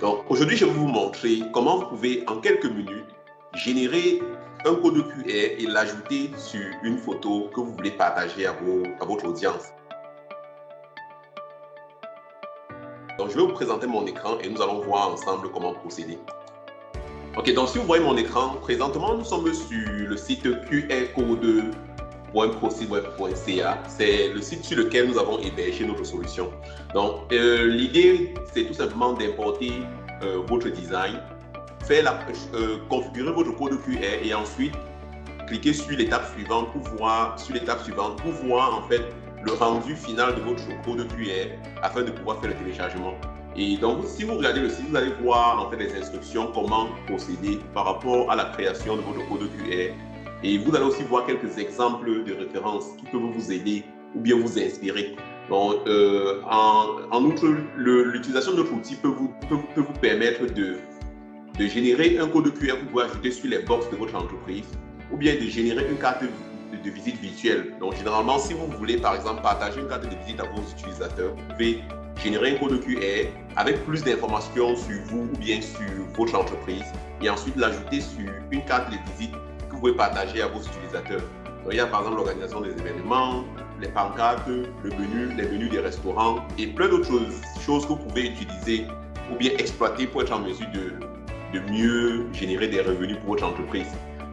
Donc aujourd'hui, je vais vous montrer comment vous pouvez en quelques minutes générer un code QR et l'ajouter sur une photo que vous voulez partager à, vos, à votre audience. Donc je vais vous présenter mon écran et nous allons voir ensemble comment procéder. Ok, donc si vous voyez mon écran, présentement nous sommes sur le site qrcode.procedweb.ca. C'est le site sur lequel nous avons hébergé notre solution. Donc euh, l'idée, c'est tout simplement d'importer euh, votre design, faire la, euh, configurer votre code QR et ensuite cliquer sur l'étape suivante pour voir sur l'étape suivante pour voir en fait le rendu final de votre code QR afin de pouvoir faire le téléchargement. Et donc, si vous regardez le site, vous allez voir en fait les instructions, comment procéder par rapport à la création de votre code QR. Et vous allez aussi voir quelques exemples de références qui peuvent vous aider ou bien vous inspirer. Donc, euh, en, outre, l'utilisation de notre outil peut vous, peut, peut vous permettre de, de générer un code QR que vous pouvez ajouter sur les box de votre entreprise ou bien de générer une carte de, de visite virtuelle. Donc, généralement, si vous voulez, par exemple, partager une carte de visite à vos utilisateurs, vous pouvez générer un code QR avec plus d'informations sur vous ou bien sur votre entreprise et ensuite l'ajouter sur une carte de visite pouvez partager à vos utilisateurs. Donc, il y a par exemple l'organisation des événements, les pancartes, le menu, les menus des restaurants et plein d'autres choses, que vous pouvez utiliser ou bien exploiter pour être en mesure de, de mieux générer des revenus pour votre entreprise.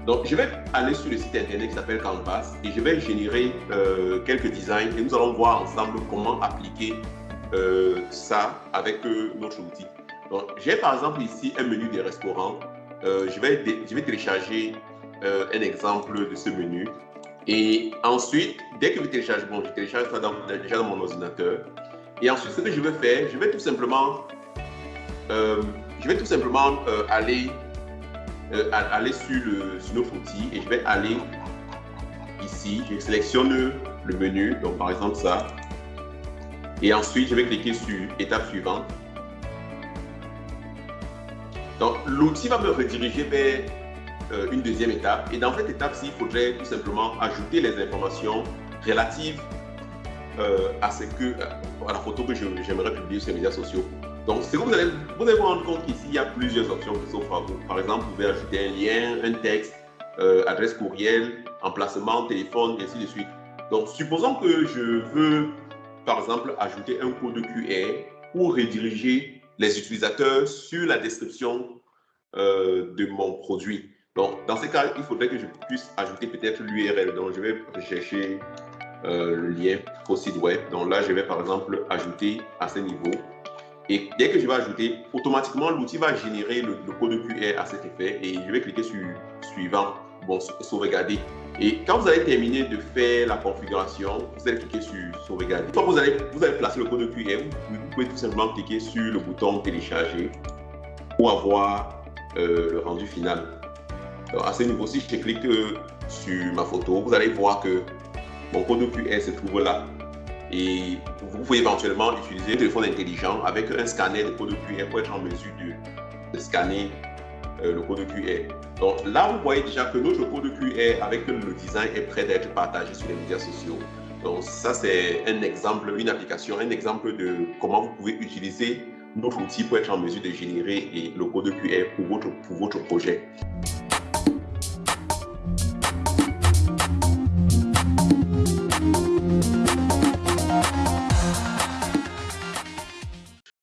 Donc, je vais aller sur le site internet qui s'appelle Canvas et je vais générer euh, quelques designs et nous allons voir ensemble comment appliquer euh, ça avec euh, notre outil. Donc, j'ai par exemple ici un menu des restaurants. Je, vais je vais télécharger euh, un exemple de ce menu. Et ensuite, dès que je télécharge, bon, je télécharge ça dans, déjà dans mon ordinateur. Et ensuite, ce que je vais faire, je vais tout simplement, euh, je vais tout simplement euh, aller, aller sur, le, sur notre outil et je vais aller ici. Je sélectionne le menu, donc par exemple ça. Et ensuite, je vais cliquer sur étape suivante. Donc, l'outil va me rediriger vers euh, une deuxième étape. Et dans cette étape-ci, il faudrait tout simplement ajouter les informations relatives euh, à, ce que, à la photo que j'aimerais publier sur les médias sociaux. Donc, vous allez, vous rendre compte qu'ici, il y a plusieurs options qui s'offrent à vous. Par exemple, vous pouvez ajouter un lien, un texte, euh, adresse courriel, emplacement, téléphone, et ainsi de suite. Donc, supposons que je veux par exemple, ajouter un code QR pour rediriger les utilisateurs sur la description euh, de mon produit. Donc, dans ce cas, il faudrait que je puisse ajouter peut-être l'URL. Donc, je vais chercher euh, le lien au site web. Donc là, je vais par exemple ajouter à ce niveau. Et dès que je vais ajouter, automatiquement, l'outil va générer le, code QR à cet effet. Et je vais cliquer sur suivant, bon, sauvegarder. Et quand vous allez terminer de faire la configuration, vous allez cliquer sur sauvegarder. Quand vous allez, vous allez placer le code QR, vous, pouvez tout simplement cliquer sur le bouton télécharger pour avoir euh, le rendu final. Alors, à ce niveau-ci, je clique euh, sur ma photo. Vous allez voir que mon code QR se trouve là. Et vous pouvez éventuellement utiliser un téléphone intelligent avec un scanner de code QR pour être en mesure de, scanner euh, le code QR. Donc là, vous voyez déjà que notre code QR avec le design est prêt d'être partagé sur les médias sociaux. Donc ça, c'est un exemple, une application, un exemple de comment vous pouvez utiliser notre outil pour être en mesure de générer le code QR pour votre projet.